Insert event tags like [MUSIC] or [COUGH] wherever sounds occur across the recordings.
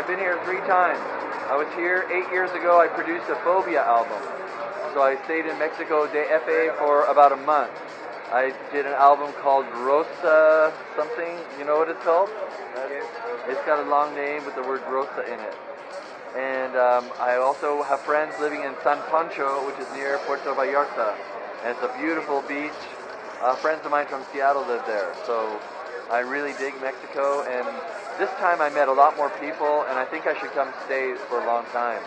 I've been here three times. I was here eight years ago. I produced a Fobia album. So I stayed in Mexico de FA for about a month. I did an album called Rosa something. You know what it's called? It's got a long name with the word Rosa in it. And um, I also have friends living in San Pancho, which is near Puerto Vallarta. And it's a beautiful beach. Uh, friends of mine from Seattle live there. So I really dig Mexico. And this time I met a lot more people, and I think I should come stay for a long time.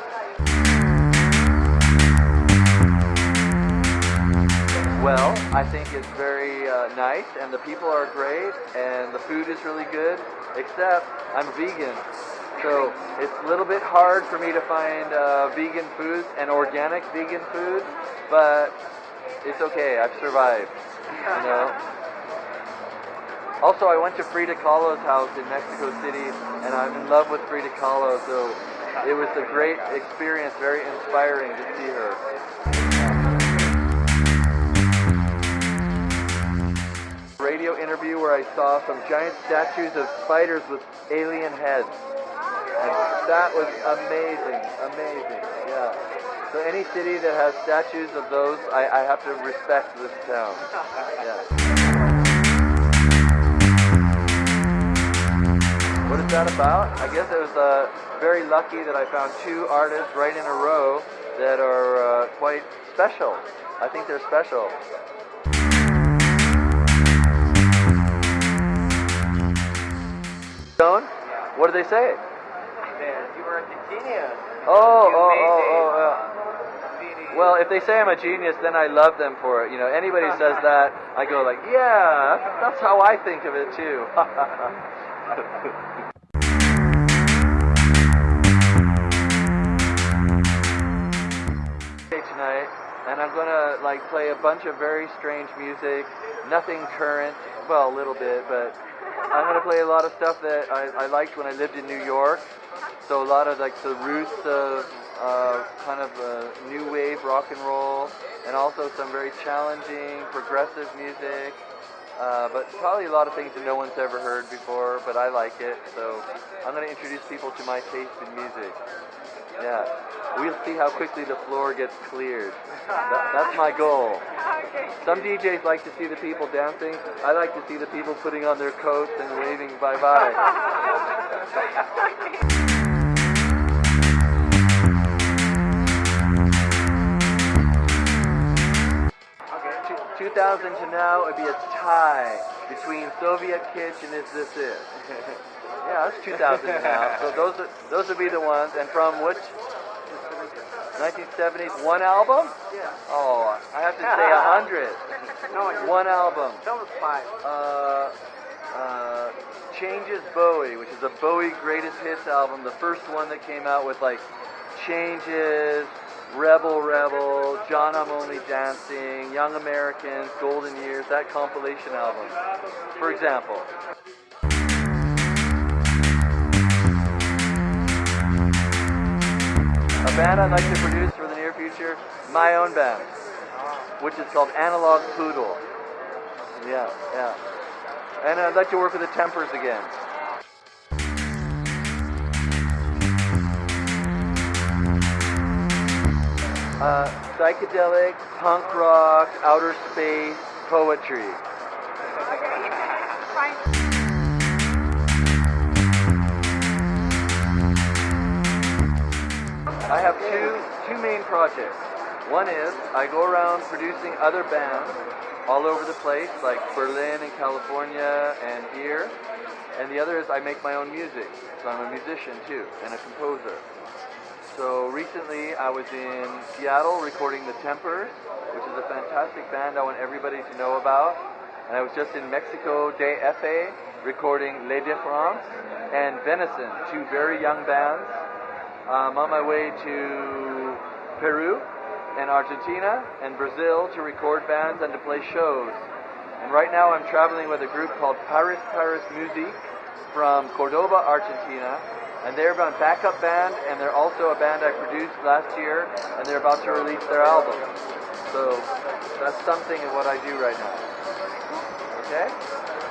Well, I think it's very uh, nice, and the people are great, and the food is really good, except I'm vegan. So it's a little bit hard for me to find uh, vegan foods and organic vegan food, but it's okay. I've survived. You know. Also, I went to Frida Kahlo's house in Mexico City, and I'm in love with Frida Kahlo. So it was a great experience, very inspiring to see her. Radio interview where I saw some giant statues of spiders with alien heads. And that was amazing, amazing, yeah. So any city that has statues of those, I, I have to respect this town. Yeah. What is that about? I guess it was uh, very lucky that I found two artists right in a row that are uh, quite special. I think they're special. Stone? What did they say? Man, You were a genius. Oh, You oh, oh, oh, yeah. CD. Well, if they say I'm a genius, then I love them for it. You know, anybody says that, I go like, yeah, that's how I think of it too. [LAUGHS] Tonight, and I'm gonna like play a bunch of very strange music, nothing current, well, a little bit, but I'm gonna play a lot of stuff that I, I liked when I lived in New York. So a lot of like the roots of uh, kind of uh, new wave rock and roll, and also some very challenging progressive music. Uh, but probably a lot of things that no one's ever heard before, but I like it. So I'm going to introduce people to my taste in music. Yeah, we'll see how quickly the floor gets cleared. That, that's my goal. Some DJs like to see the people dancing. I like to see the people putting on their coats and waving bye bye [LAUGHS] [LAUGHS] 2000 to now, it'd be a tie between Soviet Kitsch and Is This [LAUGHS] It? yeah, that's 2000 to now. So those are, those would be the ones. And from which 1970s, one album? Yeah. Oh, I have to say a hundred. [LAUGHS] No, One album. Tell us five. Uh, uh, Changes Bowie, which is a Bowie greatest hits album, the first one that came out with like Changes, Rebel Rebel, John I'm Only Dancing, Young Americans, Golden Years, that compilation album, for example. A band I'd like to produce for the near future, my own band, which is called Analog Poodle. Yeah, yeah. And I'd like to work with the Tempers again. Uh, psychedelic, punk rock, outer space, poetry. I have two two main projects. One is I go around producing other bands all over the place, like Berlin and California and here. And the other is I make my own music. So I'm a musician too and a composer. So recently I was in Seattle recording the Tempers, which is a fantastic band I want everybody to know about. And I was just in Mexico de FA recording Les de France and Venison, two very young bands. I'm on my way to Peru and Argentina and Brazil to record bands and to play shows. And right now I'm traveling with a group called Paris Paris Musique from Cordoba, Argentina. And they're a backup band and they're also a band I produced last year and they're about to release their album. So that's something of what I do right now. Okay?